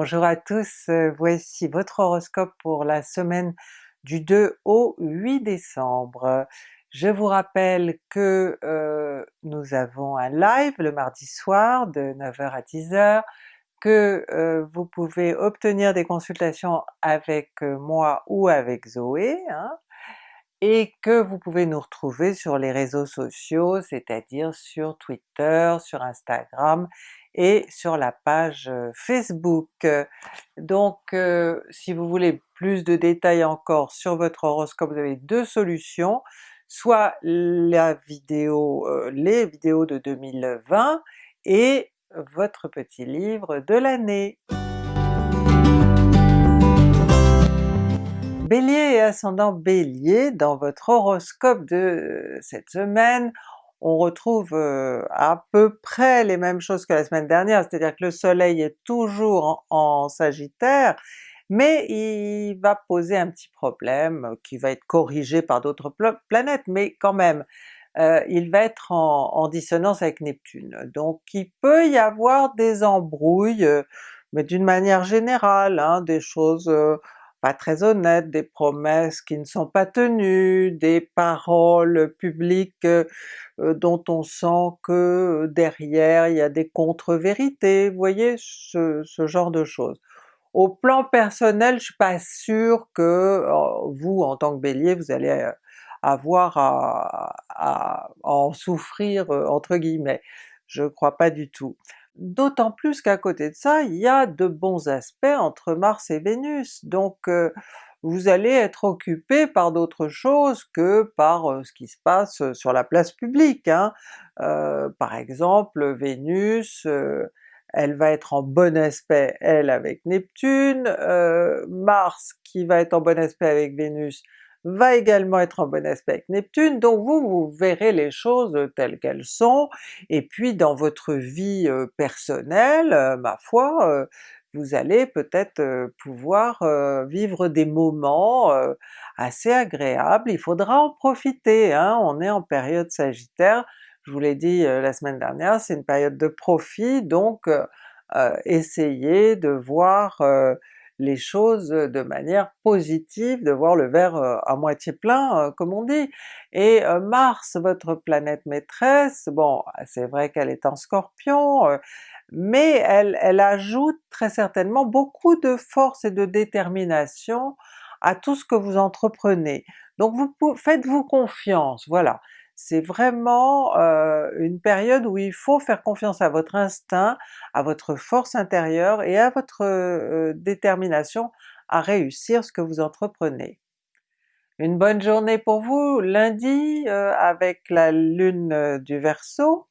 Bonjour à tous, euh, voici votre horoscope pour la semaine du 2 au 8 décembre. Je vous rappelle que euh, nous avons un live le mardi soir de 9h à 10h, que euh, vous pouvez obtenir des consultations avec moi ou avec Zoé, hein, et que vous pouvez nous retrouver sur les réseaux sociaux, c'est-à-dire sur Twitter, sur Instagram et sur la page Facebook. Donc si vous voulez plus de détails encore sur votre horoscope, vous avez deux solutions, soit la vidéo, les vidéos de 2020 et votre petit livre de l'année. Bélier et ascendant Bélier, dans votre horoscope de cette semaine, on retrouve à peu près les mêmes choses que la semaine dernière, c'est-à-dire que le soleil est toujours en, Sagittaire, mais il va poser un petit problème qui va être corrigé par d'autres planètes, mais quand même, il va être en, dissonance avec Neptune. Donc il peut y avoir des embrouilles, mais d'une manière générale, hein, des choses pas très honnêtes, des promesses qui ne sont pas tenues, des paroles publiques euh, euh, dont on sent que euh, derrière il y a des contre-vérités, vous voyez ce, genre de choses. Au plan personnel, je suis pas sûre que vous en tant que Bélier vous allez avoir à, en souffrir entre guillemets, je crois pas du tout. D'autant plus qu'à côté de ça, il y a de bons aspects entre Mars et Vénus, donc vous allez être occupé par d'autres choses que par ce qui se passe sur la place publique. Hein. par exemple, Vénus, elle va être en bon aspect elle avec Neptune, Mars qui va être en bon aspect avec Vénus va également être en bon aspect avec Neptune, donc vous, vous verrez les choses telles qu'elles sont, et puis dans votre vie personnelle, ma foi, vous allez peut-être pouvoir vivre des moments assez agréables, il faudra en profiter, hein? on est en période sagittaire, je vous l'ai dit la semaine dernière, c'est une période de profit, donc essayez de voir les choses de manière positive, de voir le verre à moitié plein comme on dit. Et Mars, votre planète maîtresse, bon c'est vrai qu'elle est en Scorpion, mais elle, elle ajoute très certainement beaucoup de force et de détermination à tout ce que vous entreprenez. Donc vous faites-vous confiance, voilà c'est vraiment une période où il faut faire confiance à votre instinct, à votre force intérieure et à votre détermination à réussir ce que vous entreprenez. Une bonne journée pour vous lundi avec la lune du Verseau,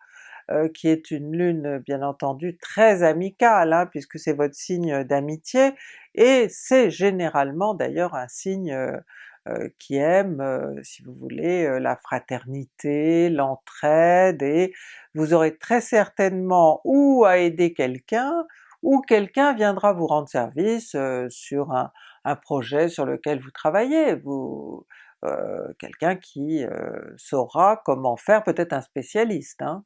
qui est une lune bien entendu très amicale, hein, puisque c'est votre signe d'amitié, et c'est généralement d'ailleurs un signe qui aime, euh, si vous voulez, euh, la fraternité, l'entraide, et vous aurez très certainement ou à aider quelqu'un, ou quelqu'un viendra vous rendre service sur un, projet sur lequel vous travaillez, vous, quelqu'un qui saura comment faire, peut-être un spécialiste. Hein.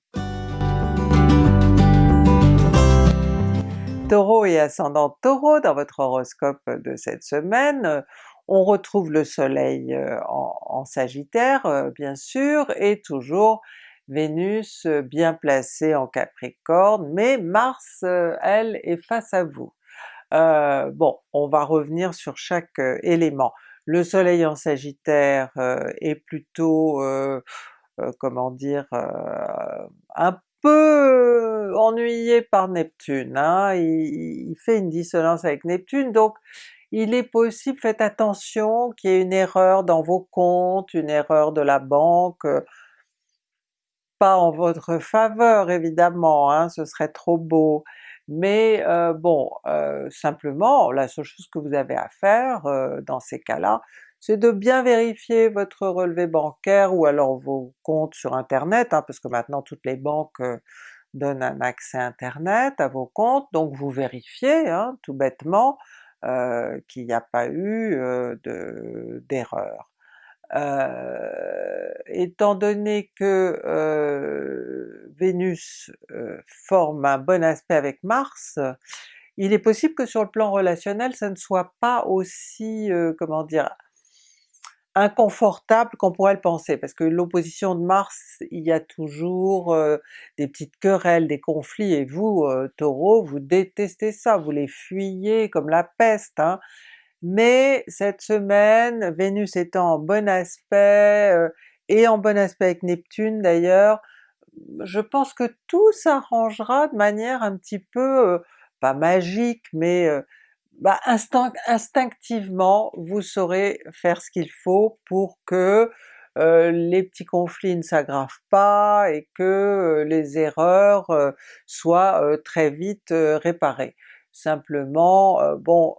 Taureau et ascendant Taureau dans votre horoscope de cette semaine, on retrouve le soleil en, Sagittaire bien sûr, et toujours Vénus bien placée en Capricorne, mais Mars elle est face à vous. bon, on va revenir sur chaque élément. Le soleil en Sagittaire est plutôt, comment dire, un peu ennuyé par Neptune, hein? il, fait une dissonance avec Neptune, donc il est possible, faites attention qu'il y ait une erreur dans vos comptes, une erreur de la banque, euh, pas en votre faveur évidemment, hein, ce serait trop beau, mais euh, bon, euh, simplement la seule chose que vous avez à faire dans ces cas-là, c'est de bien vérifier votre relevé bancaire ou alors vos comptes sur internet, hein, parce que maintenant toutes les banques donnent un accès internet à vos comptes, donc vous vérifiez hein, tout bêtement, euh, qu'il n'y a pas eu d'erreur. étant donné que Vénus forme un bon aspect avec Mars, il est possible que sur le plan relationnel ça ne soit pas aussi, comment dire, inconfortable qu'on pourrait le penser, parce que l'opposition de Mars, il y a toujours des petites querelles, des conflits, et vous Taureau, vous détestez ça, vous les fuyez comme la peste, hein. mais cette semaine, Vénus étant en bon aspect, et en bon aspect avec Neptune d'ailleurs, je pense que tout s'arrangera de manière un petit peu, pas magique, mais bah, instinctivement vous saurez faire ce qu'il faut pour que les petits conflits ne s'aggravent pas et que les erreurs soient très vite réparées. Simplement, bon,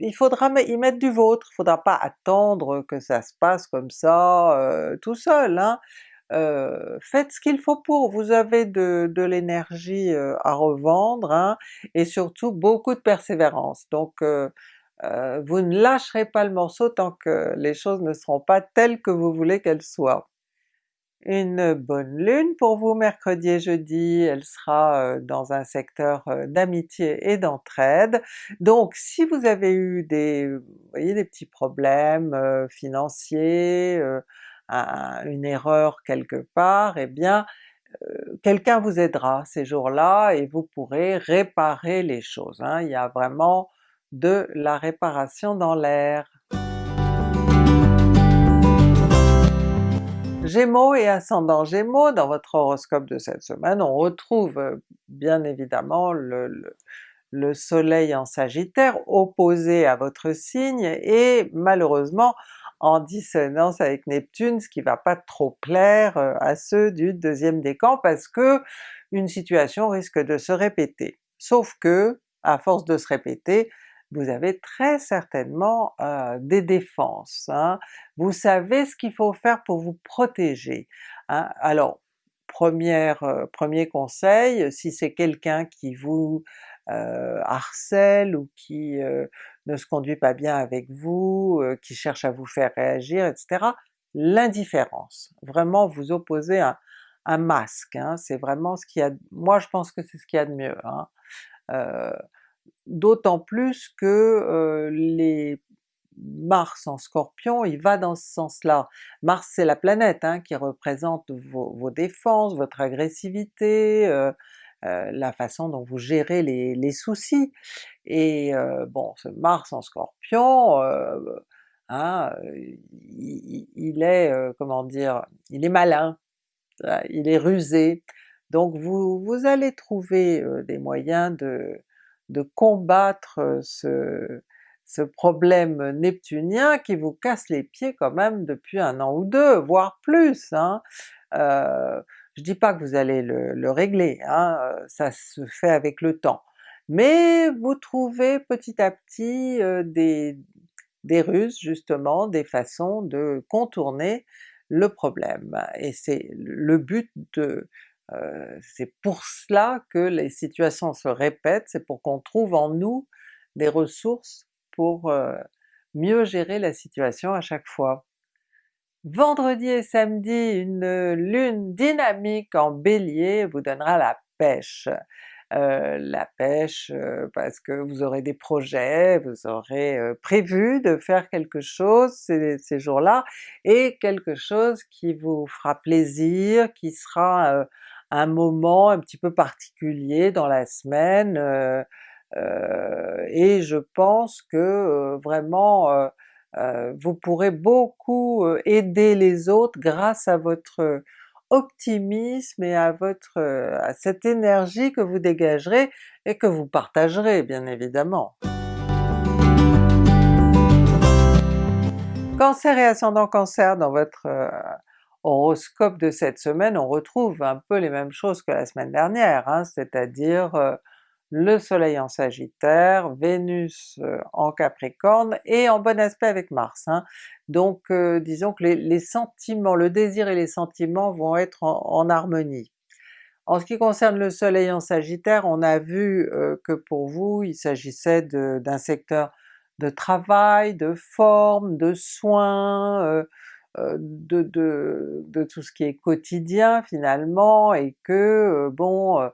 il faudra y mettre du vôtre, il faudra pas attendre que ça se passe comme ça tout seul, hein. Euh, faites ce qu'il faut pour, vous avez de, l'énergie euh, à revendre, hein, et surtout beaucoup de persévérance. Donc euh, vous ne lâcherez pas le morceau tant que les choses ne seront pas telles que vous voulez qu'elles soient. Une bonne lune pour vous mercredi et jeudi, elle sera dans un secteur d'amitié et d'entraide. Donc si vous avez eu des, voyez, des petits problèmes financiers, une erreur quelque part, eh bien quelqu'un vous aidera ces jours-là et vous pourrez réparer les choses. Hein. Il y a vraiment de la réparation dans l'air. Gémeaux et ascendant Gémeaux, dans votre horoscope de cette semaine, on retrouve bien évidemment le soleil en Sagittaire opposé à votre signe et malheureusement en dissonance avec Neptune, ce qui va pas trop plaire euh, à ceux du deuxième décan parce que une situation risque de se répéter. Sauf que, à force de se répéter, vous avez très certainement euh, des défenses. Hein. Vous savez ce qu'il faut faire pour vous protéger. Hein. Alors, première, euh, premier conseil, si c'est quelqu'un qui vous harcèle ou qui ne se conduit pas bien avec vous, euh, qui cherche à vous faire réagir, etc. L'indifférence, vraiment vous opposez un, masque, hein. c'est vraiment ce qu'il y a, moi je pense que c'est ce qu'il y a de mieux. Hein. Euh, d'autant plus que euh, les Mars en Scorpion, il va dans ce sens-là. Mars c'est la planète hein, qui représente vos, défenses, votre agressivité, euh, la façon dont vous gérez les, soucis. Et euh, bon, ce Mars en Scorpion, euh, hein, il, est, comment dire, il est malin, il est rusé, donc vous, allez trouver des moyens de, de combattre ce, ce problème neptunien qui vous casse les pieds quand même depuis un an ou deux, voire plus. Hein. Je dis pas que vous allez le, régler, hein, ça se fait avec le temps, mais vous trouvez petit à petit des, ruses justement, des façons de contourner le problème, et c'est le but de... C'est pour cela que les situations se répètent, c'est pour qu'on trouve en nous des ressources pour mieux gérer la situation à chaque fois. Vendredi et samedi, une lune dynamique en Bélier vous donnera la pêche. Euh, la pêche euh, parce que vous aurez des projets, vous aurez euh, prévu de faire quelque chose ces, ces jours-là, et quelque chose qui vous fera plaisir, qui sera un moment un petit peu particulier dans la semaine, et je pense que vraiment euh, vous pourrez beaucoup euh, aider les autres grâce à votre optimisme et à votre à cette énergie que vous dégagerez et que vous partagerez bien évidemment. Cancer et ascendant Cancer, dans votre euh, horoscope de cette semaine, on retrouve un peu les mêmes choses que la semaine dernière, hein, c'est-à-dire le soleil en Sagittaire, Vénus euh, en Capricorne et en bon aspect avec Mars. Hein. Donc euh, disons que les, sentiments, le désir et les sentiments vont être en, harmonie. En ce qui concerne le soleil en Sagittaire, on a vu euh, que pour vous il s'agissait d'un secteur de travail, de forme, de soins, de, tout ce qui est quotidien finalement, et que bon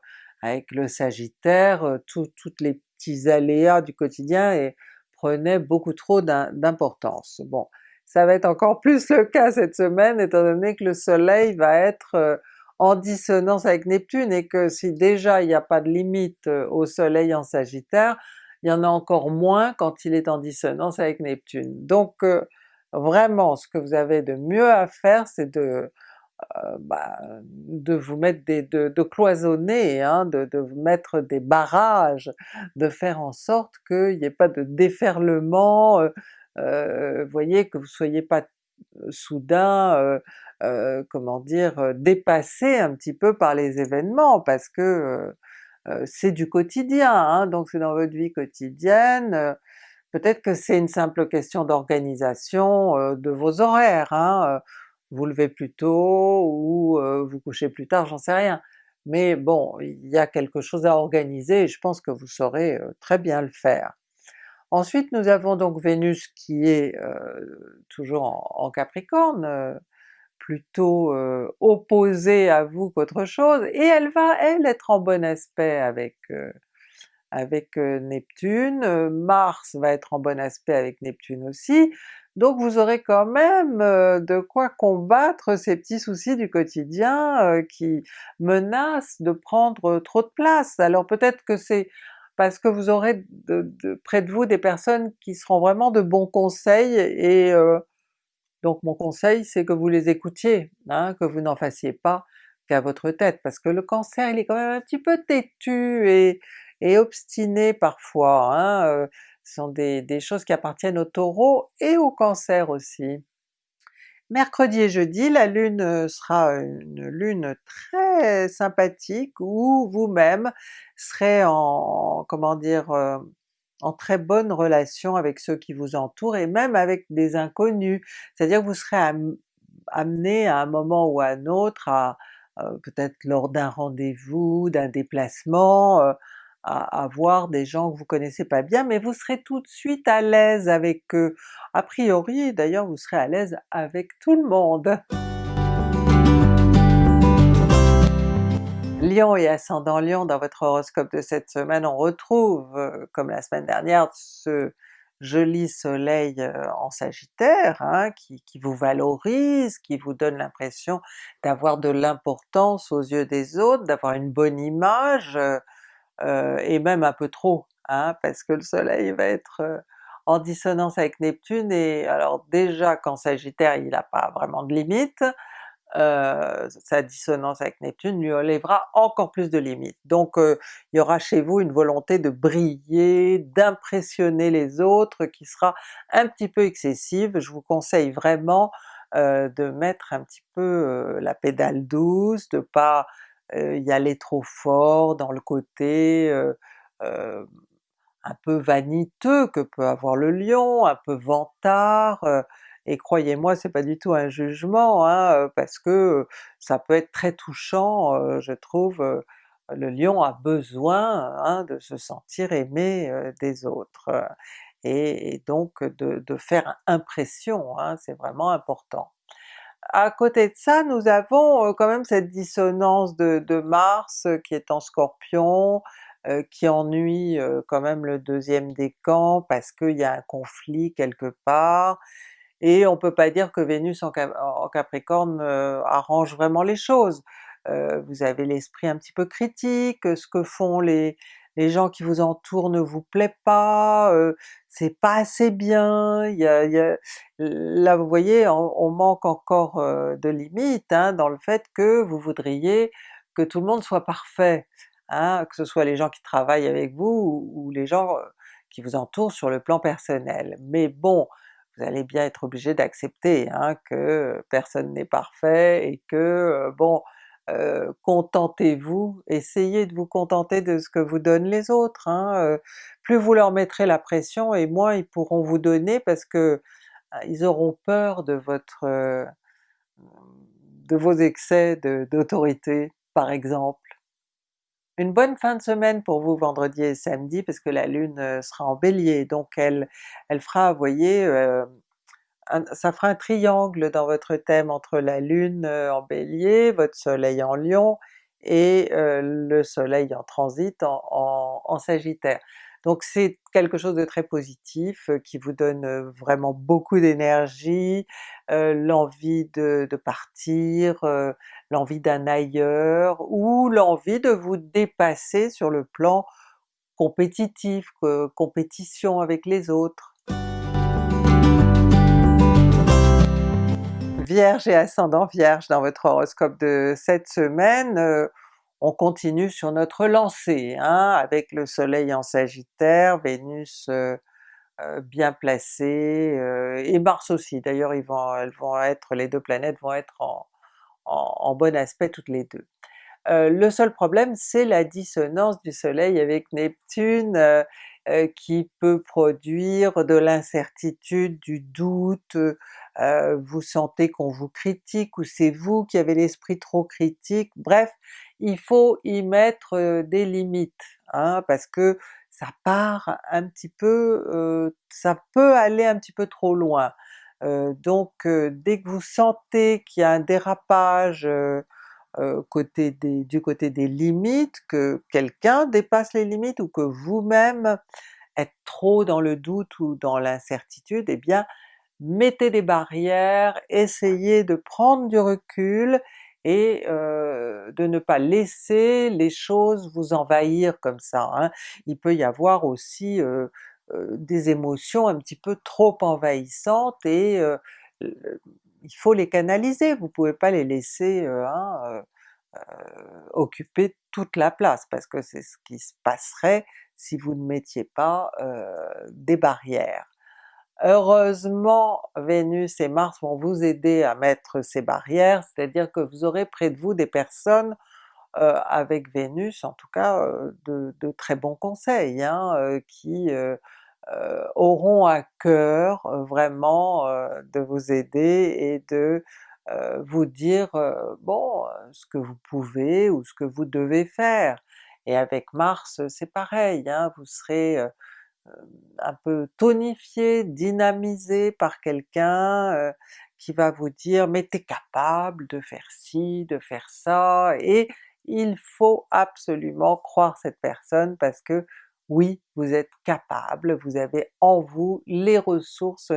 avec le Sagittaire, toutes les petits aléas du quotidien et prenaient beaucoup trop d'importance. Bon, ça va être encore plus le cas cette semaine étant donné que le soleil va être euh, en dissonance avec Neptune et que si déjà il n'y a pas de limite euh, au soleil en Sagittaire, il y en a encore moins quand il est en dissonance avec Neptune. Donc euh, vraiment ce que vous avez de mieux à faire c'est de euh, bah, de vous mettre des, de, cloisonner, hein, de, de mettre des barrages, de faire en sorte qu'il n'y ait pas de déferlement, euh, euh, voyez, que vous soyez pas soudain, comment dire, dépassé un petit peu par les événements, parce que c'est du quotidien, hein, donc c'est dans votre vie quotidienne, peut-être que c'est une simple question d'organisation de vos horaires, hein, vous levez plus tôt ou vous couchez plus tard, j'en sais rien. Mais bon, il y a quelque chose à organiser et je pense que vous saurez très bien le faire. Ensuite nous avons donc Vénus qui est toujours en, Capricorne, plutôt opposée à vous qu'autre chose, et elle va elle être en bon aspect avec avec Neptune, Mars va être en bon aspect avec Neptune aussi, donc vous aurez quand même de quoi combattre ces petits soucis du quotidien qui menacent de prendre trop de place. Alors peut-être que c'est parce que vous aurez près de vous des personnes qui seront vraiment de bons conseils et donc mon conseil c'est que vous les écoutiez, hein, que vous n'en fassiez pas qu'à votre tête, parce que le Cancer il est quand même un petit peu têtu et, obstiné parfois. Hein, sont des, choses qui appartiennent au Taureau et au Cancer aussi. Mercredi et jeudi, la Lune euh, sera une Lune très sympathique où vous-même serez en, comment dire, euh, en très bonne relation avec ceux qui vous entourent et même avec des inconnus, c'est-à-dire que vous serez amené à un moment ou à un autre, à, euh, peut-être lors d'un rendez-vous, d'un déplacement, à, voir des gens que vous connaissez pas bien, mais vous serez tout de suite à l'aise avec eux. A priori d'ailleurs vous serez à l'aise avec tout le monde. Lion et ascendant Lion, dans votre horoscope de cette semaine, on retrouve, euh, comme la semaine dernière, ce joli soleil euh, en Sagittaire, hein, qui, vous valorise, qui vous donne l'impression d'avoir de l'importance aux yeux des autres, d'avoir une bonne image, euh, et même un peu trop, hein, parce que le soleil va être euh, en dissonance avec Neptune, et alors déjà qu'en Sagittaire il n'a pas vraiment de limite, euh, sa dissonance avec Neptune lui enlèvera encore plus de limites. Donc il y aura chez vous une volonté de briller, d'impressionner les autres qui sera un petit peu excessive. Je vous conseille vraiment de mettre un petit peu la pédale douce, de pas y aller trop fort dans le côté un peu vaniteux que peut avoir le Lion, un peu vantard, et croyez-moi c'est pas du tout un jugement, hein, parce que ça peut être très touchant, je trouve, le Lion a besoin hein, de se sentir aimé des autres, et, donc de, de, faire impression, hein, c'est vraiment important à côté de ça, nous avons quand même cette dissonance de, Mars qui est en Scorpion, qui ennuie quand même le deuxième décan parce qu'il y a un conflit quelque part, et on peut pas dire que Vénus en, Capricorne arrange vraiment les choses. vous avez l'esprit un petit peu critique, ce que font les, les gens qui vous entourent ne vous plaît pas, c'est pas assez bien, là vous voyez on, manque encore de limites hein, dans le fait que vous voudriez que tout le monde soit parfait, hein, que ce soit les gens qui travaillent avec vous ou, les gens qui vous entourent sur le plan personnel. Mais bon, vous allez bien être obligé d'accepter hein, que personne n'est parfait et que bon, euh, contentez-vous, essayez de vous contenter de ce que vous donnent les autres. Hein, euh, plus vous leur mettrez la pression et moins ils pourront vous donner parce que euh, ils auront peur de votre de vos excès d'autorité par exemple. Une bonne fin de semaine pour vous vendredi et samedi parce que la Lune sera en Bélier, donc elle, elle fera, vous voyez, ça fera un triangle dans votre thème entre la Lune euh, en Bélier, votre Soleil en Lion et euh, le Soleil en transit en, Sagittaire. Donc c'est quelque chose de très positif qui vous donne vraiment beaucoup d'énergie, l'envie de, partir, l'envie d'un ailleurs, ou l'envie de vous dépasser sur le plan compétitif, compétition avec les autres. Vierge et ascendant Vierge dans votre horoscope de cette semaine, euh, on continue sur notre lancée, hein, avec le soleil en sagittaire, Vénus euh, euh, bien placée, et Mars aussi, d'ailleurs elles vont être, les deux planètes vont être en bon aspect toutes les deux. Le seul problème c'est la dissonance du soleil avec Neptune qui peut produire de l'incertitude, du doute, vous sentez qu'on vous critique ou c'est vous qui avez l'esprit trop critique, bref il faut y mettre des limites, hein, parce que ça part un petit peu, ça peut aller un petit peu trop loin. donc dès que vous sentez qu'il y a un dérapage du côté des limites, que quelqu'un dépasse les limites ou que vous-même êtes trop dans le doute ou dans l'incertitude, eh bien mettez des barrières, essayez de prendre du recul et euh, de ne pas laisser les choses vous envahir comme ça. Hein. Il peut y avoir aussi euh, des émotions un petit peu trop envahissantes et il faut les canaliser, vous pouvez pas les laisser hein, euh, euh, occuper toute la place, parce que c'est ce qui se passerait si vous ne mettiez pas euh, des barrières. Heureusement Vénus et Mars vont vous aider à mettre ces barrières, c'est-à-dire que vous aurez près de vous des personnes avec Vénus en tout cas de, très bons conseils, hein, qui euh, auront à cœur euh, vraiment euh, de vous aider et de vous dire bon ce que vous pouvez ou ce que vous devez faire. Et avec Mars c'est pareil, hein, vous serez un peu tonifié, dynamisé par quelqu'un qui va vous dire mais t'es capable de faire ci, de faire ça, et il faut absolument croire cette personne parce que oui, vous êtes capable, vous avez en vous les ressources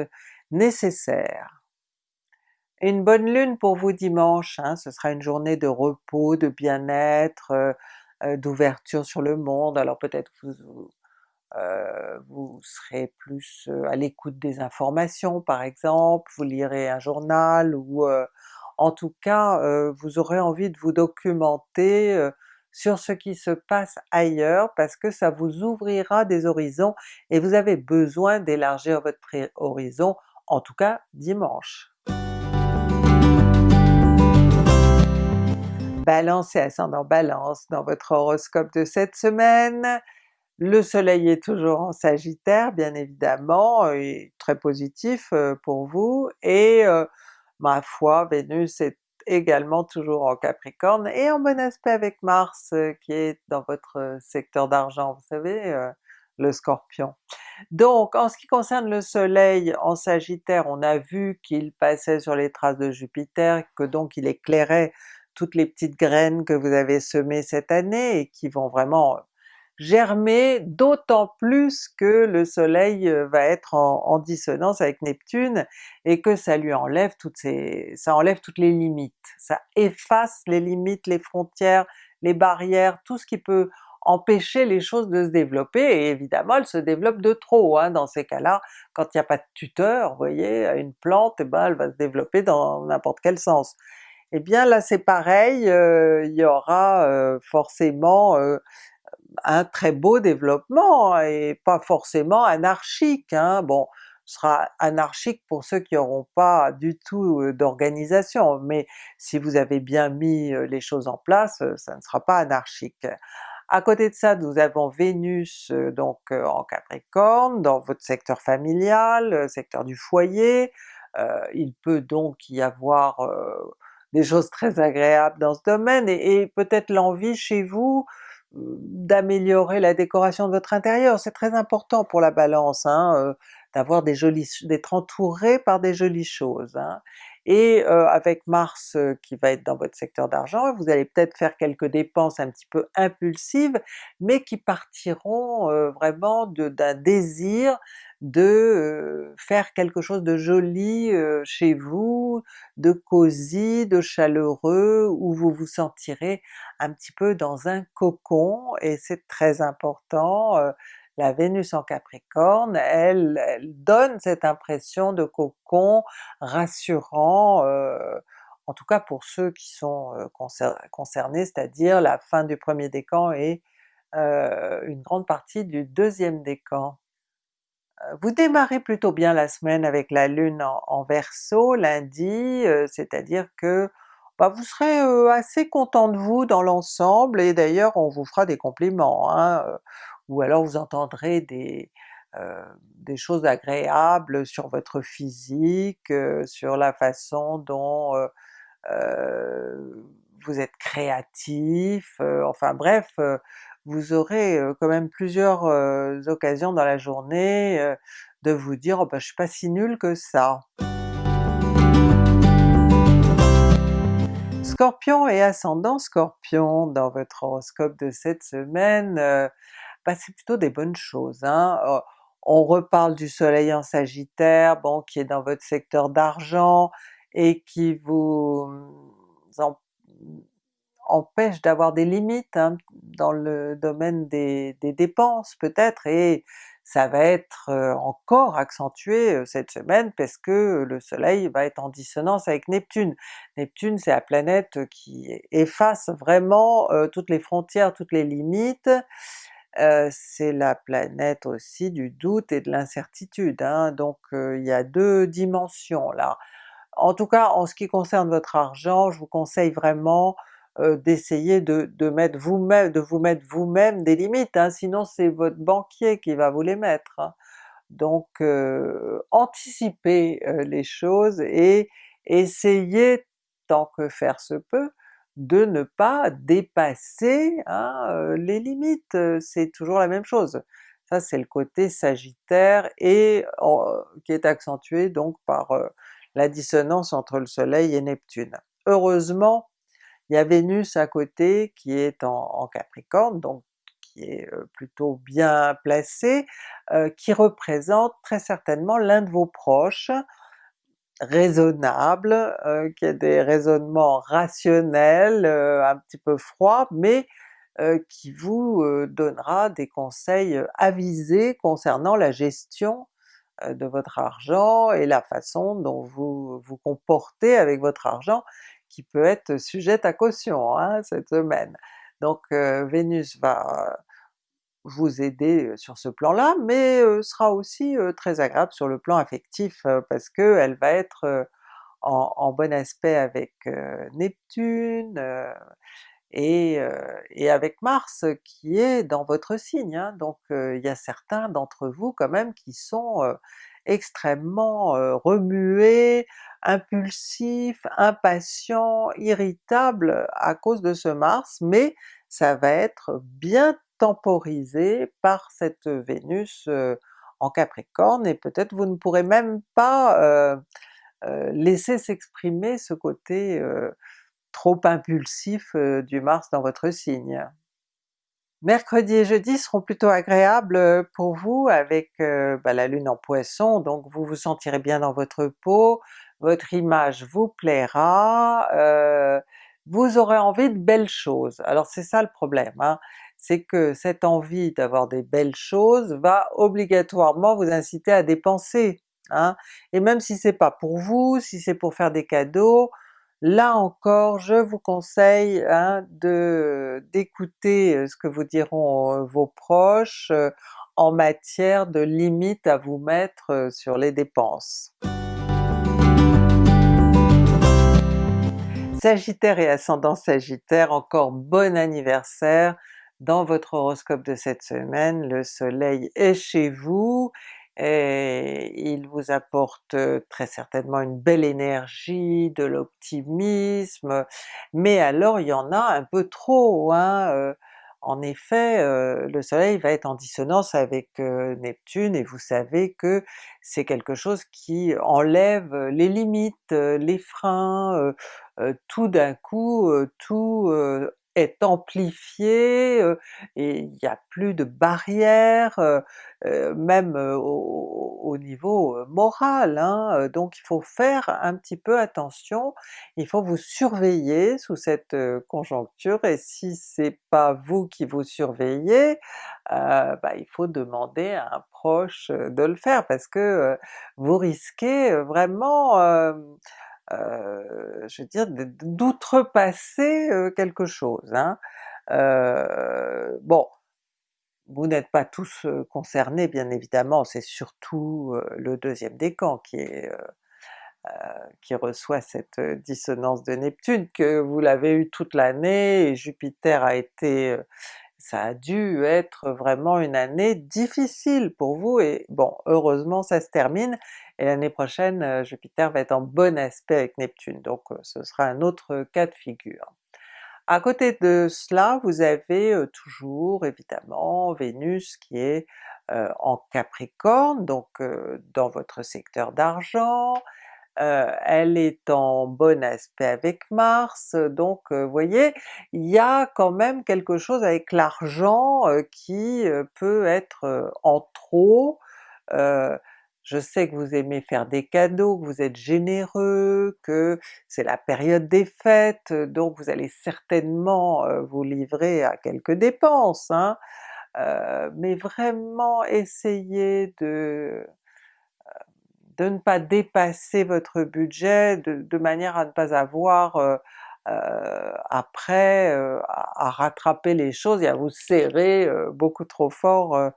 nécessaires. Une bonne lune pour vous dimanche, hein, ce sera une journée de repos, de bien-être, euh, euh, d'ouverture sur le monde, alors peut-être vous, euh, vous serez plus à l'écoute des informations par exemple, vous lirez un journal ou en tout cas vous aurez envie de vous documenter sur ce qui se passe ailleurs parce que ça vous ouvrira des horizons et vous avez besoin d'élargir votre horizon, en tout cas dimanche. Balance et ascendant Balance dans votre horoscope de cette semaine. Le soleil est toujours en Sagittaire bien évidemment, et très positif euh, pour vous, et euh, ma foi Vénus est également toujours en Capricorne et en bon aspect avec Mars euh, qui est dans votre euh, secteur d'argent, vous savez, euh, le Scorpion. Donc en ce qui concerne le soleil en Sagittaire, on a vu qu'il passait sur les traces de Jupiter, que donc il éclairait toutes les petites graines que vous avez semées cette année et qui vont vraiment germer, d'autant plus que le soleil euh, va être en, dissonance avec Neptune et que ça lui enlève toutes ces, ça enlève toutes les limites, ça efface les limites, les frontières, les barrières, tout ce qui peut empêcher les choses de se développer, et évidemment elles se développent de trop hein, dans ces cas-là, quand il n'y a pas de tuteur, vous voyez, une plante, eh ben, elle va se développer dans n'importe quel sens. Eh bien là c'est pareil, euh, il y aura euh, forcément un très beau développement et pas forcément anarchique. Hein. Bon, ce sera anarchique pour ceux qui n'auront pas du tout euh, d'organisation, mais si vous avez bien mis euh, les choses en place, euh, ça ne sera pas anarchique. À côté de ça, nous avons Vénus donc en Capricorne, dans votre secteur familial, secteur du foyer, il peut donc y avoir des choses très agréables dans ce domaine, et peut-être l'envie chez vous d'améliorer la décoration de votre intérieur, c'est très important pour la Balance, hein, d'avoir des jolies d'être entouré par des jolies choses. Hein. Et euh, avec Mars euh, qui va être dans votre secteur d'argent, vous allez peut-être faire quelques dépenses un petit peu impulsives, mais qui partiront euh, vraiment d'un désir de faire quelque chose de joli chez vous, de cosy, de chaleureux, où vous vous sentirez un petit peu dans un cocon, et c'est très important la Vénus en Capricorne, elle, donne cette impression de cocon rassurant, en tout cas pour ceux qui sont concernés, c'est-à-dire la fin du premier décan et euh, une grande partie du deuxième décan. Vous démarrez plutôt bien la semaine avec la Lune en, Verseau lundi, c'est-à-dire que bah, vous serez assez content de vous dans l'ensemble, et d'ailleurs on vous fera des compliments. Hein, ou alors vous entendrez des, euh, des choses agréables sur votre physique, euh, sur la façon dont euh, vous êtes créatif, enfin bref, vous aurez quand même plusieurs occasions dans la journée de vous dire oh ben, je suis pas si nul que ça. Scorpion et ascendant Scorpion dans votre horoscope de cette semaine, bah, c'est plutôt des bonnes choses. Hein. on reparle du soleil en sagittaire, bon qui est dans votre secteur d'argent et qui vous mmh, empêche d'avoir des limites hein, dans le domaine des, dépenses peut-être, et ça va être encore accentué cette semaine parce que le soleil va être en dissonance avec Neptune. Neptune c'est la planète qui efface vraiment toutes les frontières, toutes les limites, c'est la planète aussi du doute et de l'incertitude, hein, donc il y a deux dimensions là. En tout cas en ce qui concerne votre argent, je vous conseille vraiment d'essayer de, mettre vous-même, de vous mettre vous-même des limites, hein, sinon c'est votre banquier qui va vous les mettre. Hein. Donc anticipez les choses et essayez tant que faire se peut de ne pas dépasser hein, les limites, c'est toujours la même chose. Ça c'est le côté sagittaire et qui est accentué donc par la dissonance entre le soleil et Neptune. Heureusement, il y a Vénus à côté qui est en, Capricorne, donc qui est plutôt bien placé, qui représente très certainement l'un de vos proches, raisonnable, qui a des raisonnements rationnels, un petit peu froids, mais qui vous donnera des conseils avisés concernant la gestion de votre argent et la façon dont vous vous comportez avec votre argent, qui peut être sujette à caution hein, cette semaine. Donc Vénus va vous aider sur ce plan-là, mais sera aussi très agréable sur le plan affectif parce qu'elle va être en, bon aspect avec Neptune et, avec Mars qui est dans votre signe, hein. donc il y a certains d'entre vous quand même qui sont extrêmement remués, impulsifs, impatients, irritables à cause de ce Mars, mais ça va être bien temporisé par cette Vénus en Capricorne et peut-être vous ne pourrez même pas laisser s'exprimer ce côté trop impulsif du Mars dans votre signe. Mercredi et jeudi seront plutôt agréables pour vous avec bah, la Lune en Poisson, donc vous vous sentirez bien dans votre peau, votre image vous plaira, vous aurez envie de belles choses. Alors c'est ça le problème, hein c'est que cette envie d'avoir des belles choses va obligatoirement vous inciter à dépenser. Hein? Et même si c'est pas pour vous, si c'est pour faire des cadeaux, là encore je vous conseille hein, d'écouter euh, ce que vous diront euh, vos proches euh, en matière de limites à vous mettre sur les dépenses. Sagittaire et ascendant Sagittaire, encore bon anniversaire! dans votre horoscope de cette semaine, le soleil est chez vous, et il vous apporte très certainement une belle énergie, de l'optimisme, mais alors il y en a un peu trop, hein? En effet, le soleil va être en dissonance avec, Neptune et vous savez que c'est quelque chose qui enlève les limites, les freins, tout d'un coup, tout, est amplifié, et il y a plus de barrières, même au au niveau moral, hein, donc il faut faire un petit peu attention, il faut vous surveiller sous cette conjoncture et si c'est pas vous qui vous surveillez, bah il faut demander à un proche de le faire parce que, vous risquez vraiment, heu, je veux dire d'outrepasser, heu, quelque chose, hein. Heu, bon, vous n'êtes pas tous concernés bien évidemment, c'est surtout, le deuxième décan qui est, qui reçoit cette dissonance de Neptune, que vous l'avez eu toute l'année et Jupiter a été, ça a dû être vraiment une année difficile pour vous et bon heureusement ça se termine et l'année prochaine Jupiter va être en bon aspect avec Neptune, donc ce sera un autre cas de figure. À côté de cela, vous avez toujours évidemment Vénus qui est, en Capricorne, donc dans votre secteur d'argent, elle est en bon aspect avec Mars, donc vous voyez, il y a quand même quelque chose avec l'argent, qui peut être en trop, je sais que vous aimez faire des cadeaux, que vous êtes généreux, que c'est la période des fêtes, donc vous allez certainement, heu, vous livrer à quelques dépenses, hein, heu, mais vraiment essayez de, de ne pas dépasser votre budget de manière à ne pas avoir, après, à rattraper les choses et à vous serrer, beaucoup trop fort,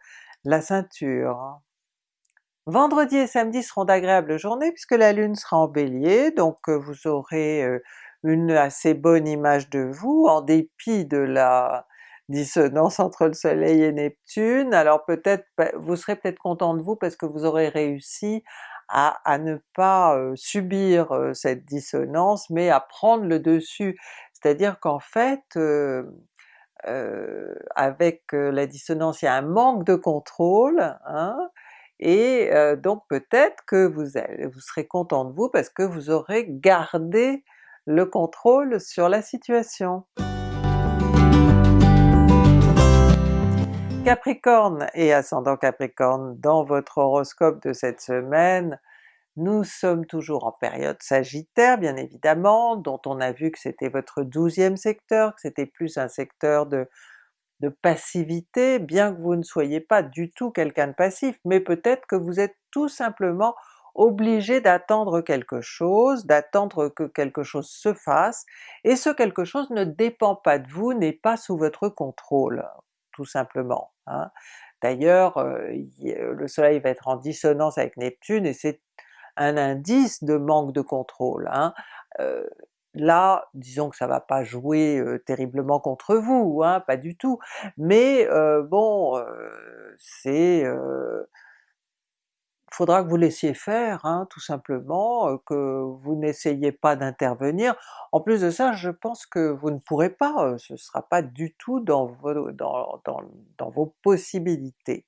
la ceinture, hein. Vendredi et samedi seront d'agréables journées puisque la Lune sera en Bélier, donc vous aurez, heu, une assez bonne image de vous en dépit de la dissonance entre le soleil et Neptune. Alors peut-être, bah, vous serez peut-être content de vous parce que vous aurez réussi à ne pas, heu, subir, cette dissonance mais à prendre le dessus. C'est-à-dire qu'en fait, avec la dissonance il y a un manque de contrôle, hein, et donc peut-être que vous allez vous serez content de vous parce que vous aurez gardé le contrôle sur la situation. Capricorne et ascendant Capricorne, dans votre horoscope de cette semaine, nous sommes toujours en période sagittaire bien évidemment, dont on a vu que c'était votre 12e secteur, que c'était plus un secteur de de passivité, bien que vous ne soyez pas du tout quelqu'un de passif, mais peut-être que vous êtes tout simplement obligé d'attendre quelque chose, d'attendre que quelque chose se fasse, et ce quelque chose ne dépend pas de vous, n'est pas sous votre contrôle, tout simplement, hein. D'ailleurs, heu, il le soleil va être en dissonance avec Neptune et c'est un indice de manque de contrôle, hein. Heu, là, disons que ça va pas jouer, terriblement contre vous, hein, pas du tout, mais bon, heu, c'est, faudra que vous laissiez faire, hein, tout simplement, que vous n'essayiez pas d'intervenir. En plus de ça, je pense que vous ne pourrez pas, ce sera pas du tout dans vos dans vos possibilités.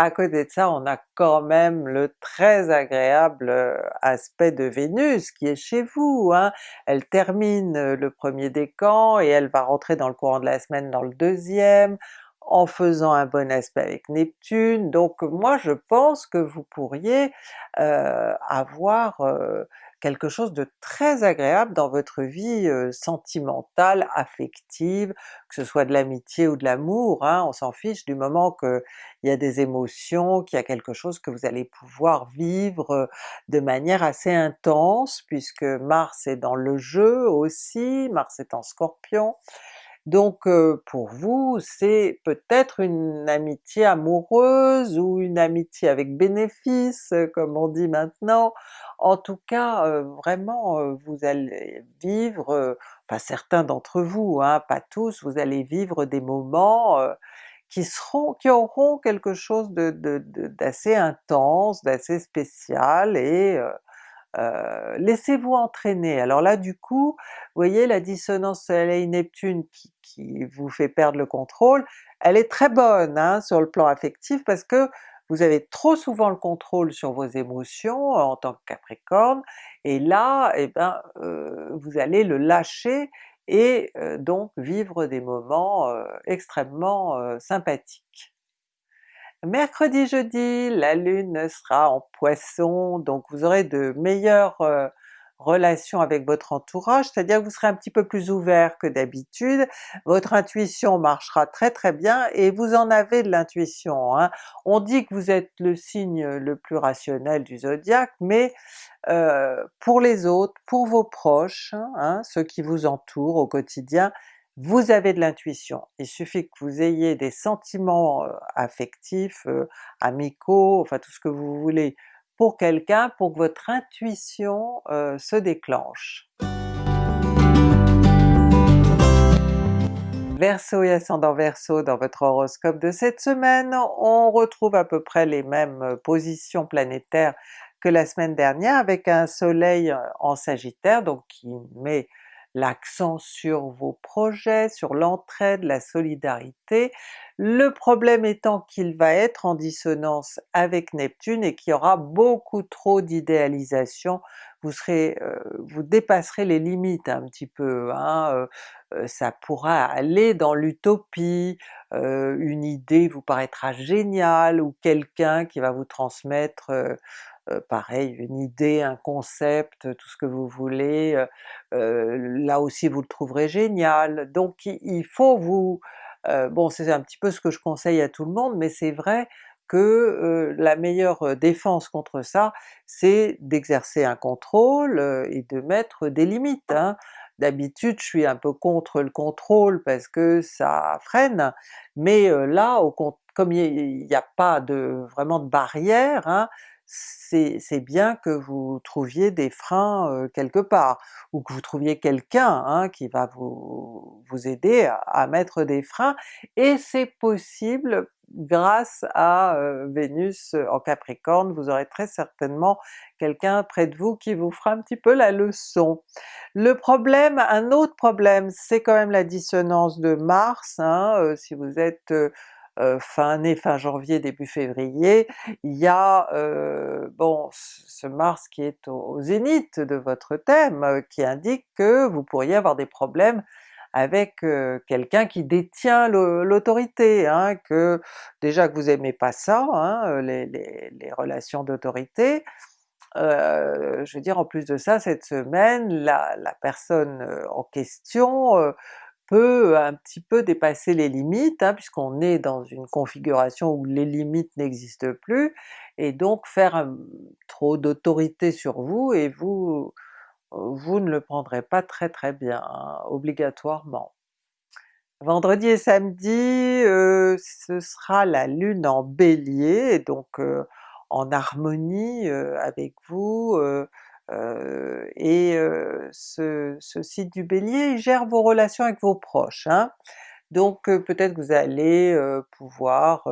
À côté de ça, on a quand même le très agréable aspect de Vénus qui est chez vous, hein. Elle termine le 1er décan et elle va rentrer dans le courant de la semaine dans le 2e, en faisant un bon aspect avec Neptune, donc moi je pense que vous pourriez, heu, avoir, quelque chose de très agréable dans votre vie, sentimentale, affective, que ce soit de l'amitié ou de l'amour, hein, on s'en fiche du moment qu'il y a des émotions, qu'il y a quelque chose que vous allez pouvoir vivre de manière assez intense, puisque Mars est dans le jeu aussi, Mars est en Scorpion, donc heu, pour vous c'est peut-être une amitié amoureuse ou une amitié avec bénéfice comme on dit maintenant. En tout cas, heu, vraiment, vous allez vivre, enfin certains d'entre vous, hein, pas tous, vous allez vivre des moments, qui seront qui auront quelque chose d'assez intense, d'assez spécial et euh, laissez-vous entraîner. Alors là du coup, vous voyez la dissonance Soleil-Neptune qui, qui, vous fait perdre le contrôle, elle est très bonne hein, sur le plan affectif parce que vous avez trop souvent le contrôle sur vos émotions en tant que Capricorne, et là, eh ben, euh, vous allez le lâcher et euh, donc vivre des moments extrêmement sympathiques. Mercredi, jeudi, la Lune sera en Poisson, donc vous aurez de meilleures relation avec votre entourage, c'est-à-dire que vous serez un petit peu plus ouvert que d'habitude, votre intuition marchera très très bien et vous en avez de l'intuition. Hein. On dit que vous êtes le signe le plus rationnel du zodiaque, mais euh, pour les autres, pour vos proches, hein, ceux qui vous entourent au quotidien, vous avez de l'intuition. Il suffit que vous ayez des sentiments affectifs, amicaux, enfin tout ce que vous voulez pour quelqu'un pour que votre intuition se déclenche. Verseau et ascendant Verseau dans votre horoscope de cette semaine, on retrouve à peu près les mêmes positions planétaires que la semaine dernière avec un soleil en Sagittaire donc qui met l'accent sur vos projets, sur l'entraide, la solidarité, le problème étant qu'il va être en dissonance avec Neptune et qu'il y aura beaucoup trop d'idéalisation, vous serez, euh, vous dépasserez les limites un petit peu, hein, euh, euh, ça pourra aller dans l'utopie, une idée vous paraîtra géniale, ou quelqu'un qui va vous transmettre euh, pareil, une idée, un concept, tout ce que vous voulez, euh, euh, là aussi vous le trouverez génial. Donc il faut vous... bon c'est un petit peu ce que je conseille à tout le monde, mais c'est vrai que la meilleure défense contre ça, c'est d'exercer un contrôle et de mettre des limites. Hein. D'habitude je suis un peu contre le contrôle parce que ça freine, mais là comme il n'y a pas de vraiment de barrière, hein, c'est bien que vous trouviez des freins quelque part, ou que vous trouviez quelqu'un hein, qui va vous, aider à, mettre des freins, et c'est possible grâce à Vénus en Capricorne, vous aurez très certainement quelqu'un près de vous qui vous fera un petit peu la leçon. Le problème, un autre problème, c'est quand même la dissonance de Mars, hein, si vous êtes euh, fin fin janvier, début février, il y a euh, bon ce Mars qui est au, zénith de votre thème, euh, qui indique que vous pourriez avoir des problèmes avec quelqu'un qui détient l'autorité, hein, que déjà que vous aimez pas ça, hein, les, relations d'autorité, je veux dire en plus de ça cette semaine la, la personne en question peut un petit peu dépasser les limites, hein, puisqu'on est dans une configuration où les limites n'existent plus, et donc faire trop d'autorité sur vous, et vous vous ne le prendrez pas très très bien, hein, obligatoirement. Vendredi et samedi, ce sera la Lune en Bélier, donc en harmonie avec vous, euh, et euh, ce, site du Bélier gère vos relations avec vos proches. Hein. Donc peut-être que vous allez pouvoir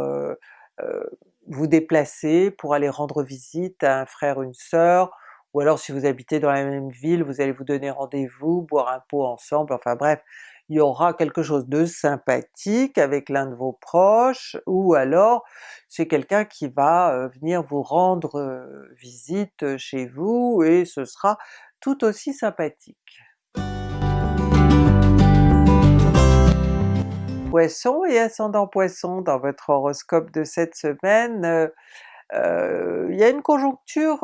vous déplacer pour aller rendre visite à un frère, une sœur, ou alors si vous habitez dans la même ville, vous allez vous donner rendez-vous, boire un pot ensemble, enfin bref, il y aura quelque chose de sympathique avec l'un de vos proches, ou alors c'est quelqu'un qui va euh, venir vous rendre euh, visite chez vous et ce sera tout aussi sympathique. Poisson et ascendant Poisson dans votre horoscope de cette semaine, euh, il y a une conjoncture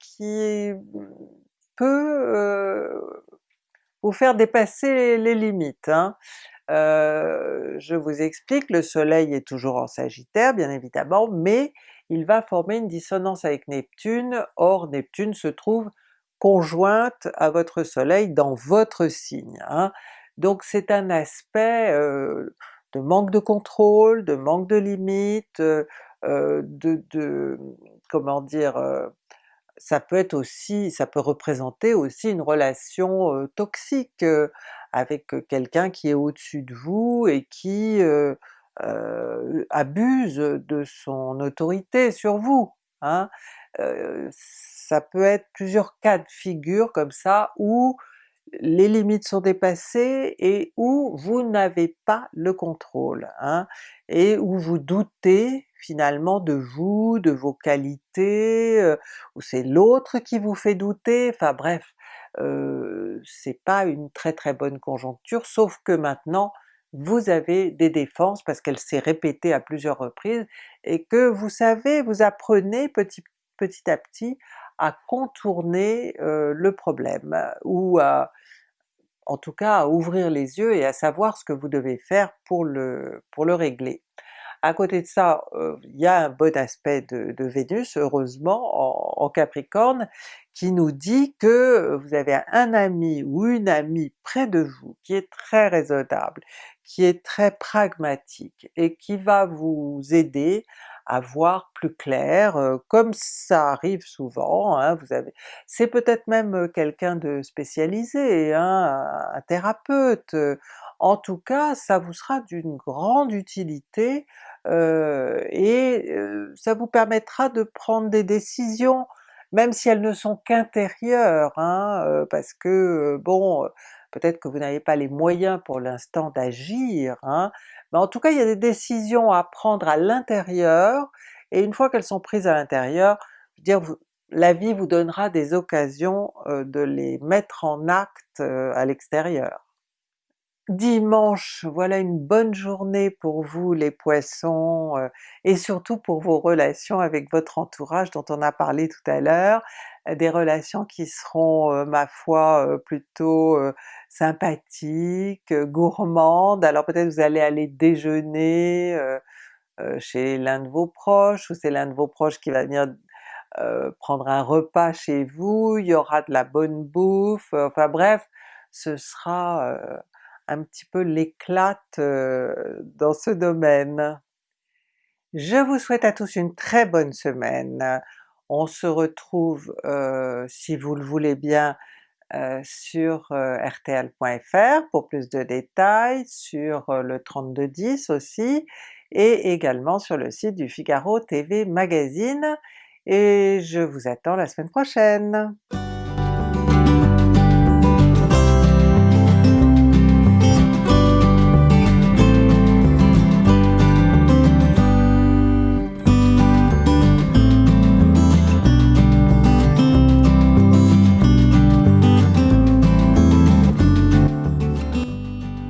qui peut vous faire dépasser les limites. Hein. Euh, je vous explique, le soleil est toujours en Sagittaire bien évidemment, mais il va former une dissonance avec Neptune, or Neptune se trouve conjointe à votre soleil dans votre signe. Hein. Donc c'est un aspect euh, de manque de contrôle, de manque de limites, euh, de, de, comment dire, ça peut être aussi, ça peut représenter aussi une relation toxique avec quelqu'un qui est au-dessus de vous et qui abuse de son autorité sur vous. Hein. ça peut être plusieurs cas de figure comme ça où les limites sont dépassées et où vous n'avez pas le contrôle, hein, et où vous doutez finalement de vous, de vos qualités, euh, ou c'est l'autre qui vous fait douter, enfin bref, euh, c'est pas une très très bonne conjoncture, sauf que maintenant vous avez des défenses parce qu'elle s'est répétée à plusieurs reprises et que vous savez, vous apprenez petit, petit à petit à contourner euh, le problème, ou à, en tout cas à ouvrir les yeux et à savoir ce que vous devez faire pour le, pour le régler. À côté de ça, il y a un bon aspect de, Vénus, heureusement, en, Capricorne, qui nous dit que vous avez un ami ou une amie près de vous qui est très raisonnable, qui est très pragmatique et qui va vous aider à voir plus clair, comme ça arrive souvent, hein, vous avez... c'est peut-être même quelqu'un de spécialisé, hein, un thérapeute, en tout cas ça vous sera d'une grande utilité et ça vous permettra de prendre des décisions, même si elles ne sont qu'intérieures, hein, parce que bon, peut-être que vous n'avez pas les moyens pour l'instant d'agir, hein, mais en tout cas il y a des décisions à prendre à l'intérieur, et une fois qu'elles sont prises à l'intérieur, dire la vie vous donnera des occasions de les mettre en acte à l'extérieur. Dimanche, voilà une bonne journée pour vous les Poissons, euh, et surtout pour vos relations avec votre entourage dont on a parlé tout à l'heure, euh, des relations qui seront euh, ma foi plutôt sympathiques, gourmandes, alors peut-être vous allez aller déjeuner chez l'un de vos proches, ou c'est l'un de vos proches qui va venir prendre un repas chez vous, il y aura de la bonne bouffe, enfin bref, ce sera un petit peu l'éclate dans ce domaine. Je vous souhaite à tous une très bonne semaine. On se retrouve, si vous le voulez bien, sur rtl.fr pour plus de détails, sur le 3210 aussi, et également sur le site du Figaro TV Magazine, et je vous attends la semaine prochaine!